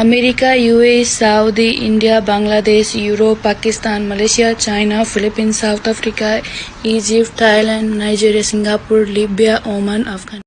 America UAE Saudi India, Bangladesh, Europe, Pakistan, Malaysia, China, Philippines, South Africa, Egypt, Thailand, Nigeria, Singapore, Libya, Oman Afghan